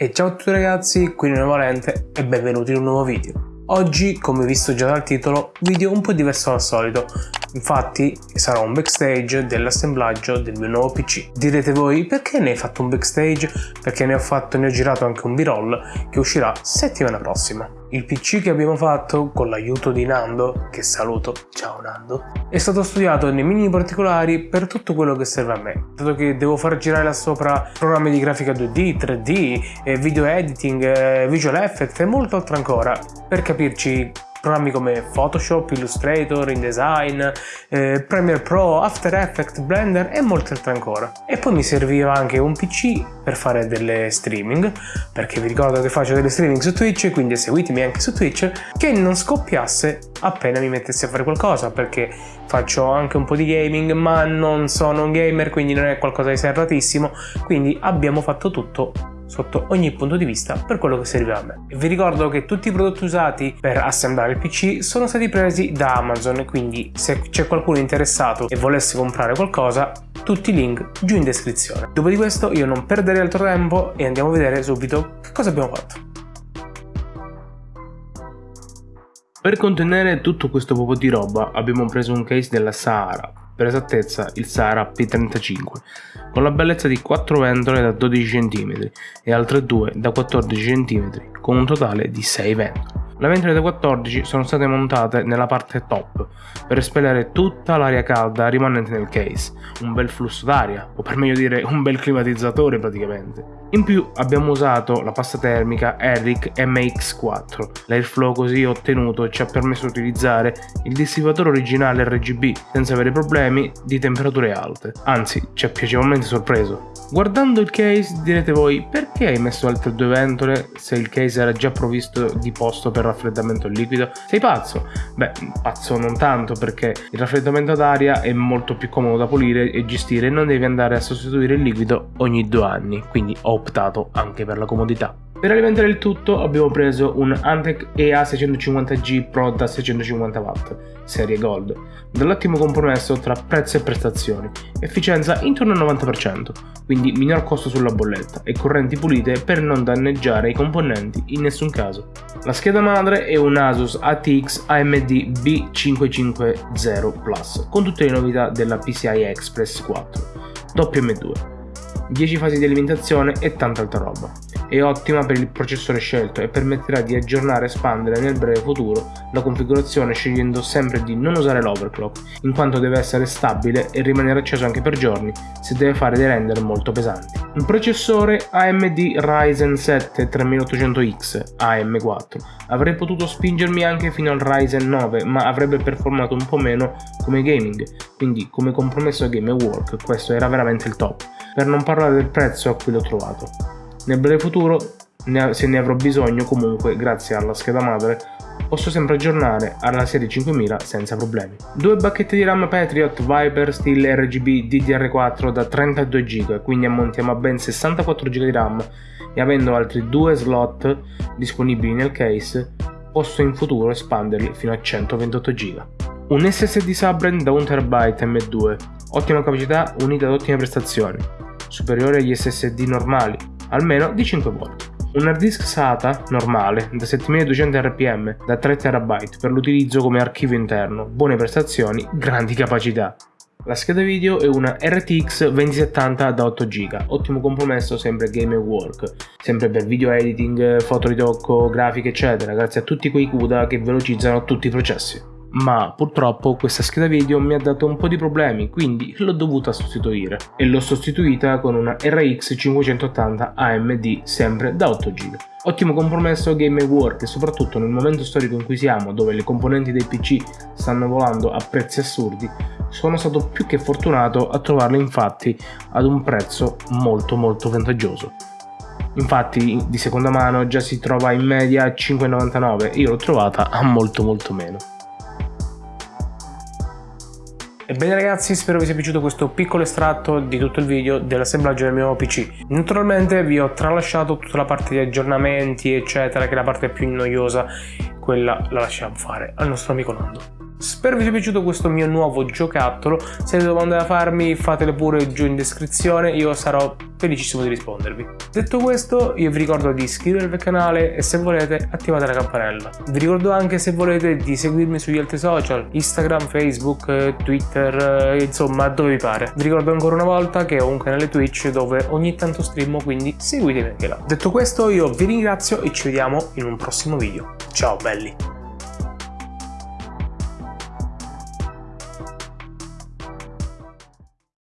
E ciao a tutti ragazzi, qui Nino Valente e benvenuti in un nuovo video. Oggi, come visto già dal titolo, video un po' diverso dal solito, infatti sarà un backstage dell'assemblaggio del mio nuovo PC. Direte voi perché ne hai fatto un backstage? Perché ne ho fatto, ne ho girato anche un b-roll che uscirà settimana prossima. Il PC che abbiamo fatto con l'aiuto di Nando, che saluto, ciao Nando, è stato studiato nei minimi particolari per tutto quello che serve a me, dato che devo far girare là sopra programmi di grafica 2D, 3D, video editing, visual effects e molto altro ancora. Per capirci, programmi come Photoshop, Illustrator, InDesign, eh, Premiere Pro, After Effects, Blender e molte altre ancora. E poi mi serviva anche un PC per fare delle streaming, perché vi ricordo che faccio delle streaming su Twitch, quindi seguitemi anche su Twitch, che non scoppiasse appena mi mettessi a fare qualcosa, perché faccio anche un po' di gaming, ma non sono un gamer, quindi non è qualcosa di serratissimo, quindi abbiamo fatto tutto sotto ogni punto di vista per quello che serve a me. Vi ricordo che tutti i prodotti usati per assemblare il PC sono stati presi da Amazon, quindi se c'è qualcuno interessato e volesse comprare qualcosa, tutti i link giù in descrizione. Dopo di questo io non perderei altro tempo e andiamo a vedere subito che cosa abbiamo fatto. Per contenere tutto questo poco di roba abbiamo preso un case della Sahara, per esattezza il Sahara P35, con la bellezza di 4 ventole da 12 cm e altre 2 da 14 cm, con un totale di 6 ventole. Le ventole da 14 sono state montate nella parte top per espellere tutta l'aria calda rimanente nel case, un bel flusso d'aria, o per meglio dire un bel climatizzatore praticamente. In più abbiamo usato la pasta termica Eric MX4. L'airflow così ottenuto ci ha permesso di utilizzare il dissipatore originale RGB senza avere problemi di temperature alte, anzi ci ha piacevolmente sorpreso. Guardando il case direte voi perché hai messo altre due ventole se il case era già provvisto di posto per raffreddamento liquido? Sei pazzo? Beh, pazzo non tanto perché il raffreddamento d'aria è molto più comodo da pulire e gestire e non devi andare a sostituire il liquido ogni due anni, quindi ho optato anche per la comodità. Per alimentare il tutto abbiamo preso un Antec EA650G Pro da 650W, serie Gold, dall'ottimo compromesso tra prezzo e prestazioni, efficienza intorno al 90%, quindi minor costo sulla bolletta e correnti pulite per non danneggiare i componenti in nessun caso. La scheda madre è un Asus ATX AMD B550 Plus, con tutte le novità della PCI Express 4, WM2 10 fasi di alimentazione e tanta altra roba. È ottima per il processore scelto e permetterà di aggiornare e espandere nel breve futuro la configurazione scegliendo sempre di non usare l'overclock, in quanto deve essere stabile e rimanere acceso anche per giorni se deve fare dei render molto pesanti. Un processore AMD Ryzen 7 3800X AM4 avrei potuto spingermi anche fino al Ryzen 9 ma avrebbe performato un po' meno come gaming, quindi come compromesso game work questo era veramente il top per non parlare del prezzo a cui l'ho trovato. Nel breve futuro, se ne avrò bisogno comunque, grazie alla scheda madre, posso sempre aggiornare alla serie 5000 senza problemi. Due bacchette di RAM Patriot Viper stile RGB DDR4 da 32 GB, quindi ammontiamo a ben 64 GB di RAM e avendo altri due slot disponibili nel case, posso in futuro espanderli fino a 128 GB. Un SSD Subbrand da 1 TB M2, ottima capacità unita ad ottime prestazioni, superiore agli SSD normali, almeno di 5 volte. Un hard disk SATA normale da 7200 rpm da 3 TB per l'utilizzo come archivio interno, buone prestazioni, grandi capacità. La scheda video è una RTX 2070 da 8 GB, ottimo compromesso sempre game and work, sempre per video editing, fotoritocco, grafiche eccetera, grazie a tutti quei CUDA che velocizzano tutti i processi ma purtroppo questa scheda video mi ha dato un po' di problemi quindi l'ho dovuta sostituire e l'ho sostituita con una RX 580 AMD sempre da 8 GB. Ottimo compromesso game work e soprattutto nel momento storico in cui siamo dove le componenti dei PC stanno volando a prezzi assurdi sono stato più che fortunato a trovarle infatti ad un prezzo molto molto vantaggioso. Infatti di seconda mano già si trova in media a 5,99 io l'ho trovata a molto molto meno. Ebbene ragazzi spero vi sia piaciuto questo piccolo estratto di tutto il video dell'assemblaggio del mio PC. Naturalmente vi ho tralasciato tutta la parte di aggiornamenti eccetera che è la parte più noiosa, quella la lasciamo fare al nostro amico Nando. Spero vi sia piaciuto questo mio nuovo giocattolo, se avete domande da farmi fatele pure giù in descrizione, io sarò felicissimo di rispondervi. Detto questo io vi ricordo di iscrivervi al canale e se volete attivate la campanella. Vi ricordo anche se volete di seguirmi sugli altri social, Instagram, Facebook, Twitter, insomma dove vi pare. Vi ricordo ancora una volta che ho un canale Twitch dove ogni tanto streamo quindi seguitemi anche là. Detto questo io vi ringrazio e ci vediamo in un prossimo video. Ciao belli!